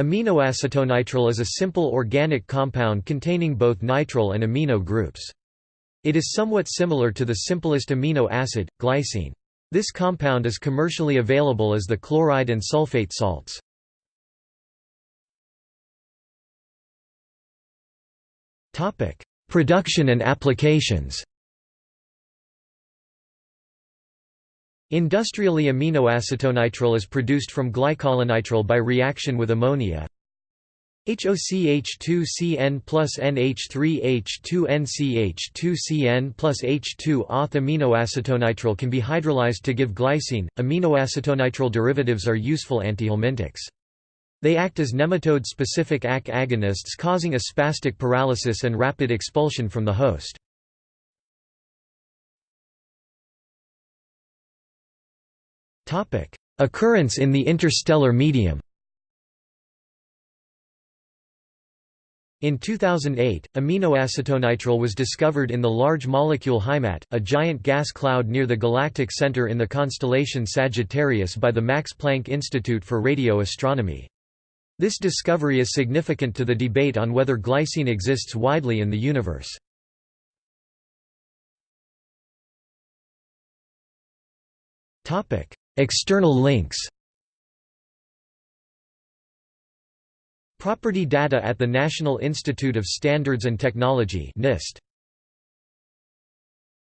Aminoacetonitrile is a simple organic compound containing both nitrile and amino groups. It is somewhat similar to the simplest amino acid, glycine. This compound is commercially available as the chloride and sulfate salts. Production and applications Industrially aminoacetonitrile is produced from glycolonitrile by reaction with ammonia. HOCH2CN plus NH3H2NCH2CN plus H2 auth aminoacetonitrile can be hydrolyzed to give glycine. Aminoacetonitrile derivatives are useful antihelmintics. They act as nematode-specific AK agonists causing a spastic paralysis and rapid expulsion from the host. Occurrence in the interstellar medium In 2008, aminoacetonitrile was discovered in the Large Molecule Heimat, a giant gas cloud near the galactic center in the constellation Sagittarius by the Max Planck Institute for Radio Astronomy. This discovery is significant to the debate on whether glycine exists widely in the universe. External links. Property data at the National Institute of Standards and Technology NIST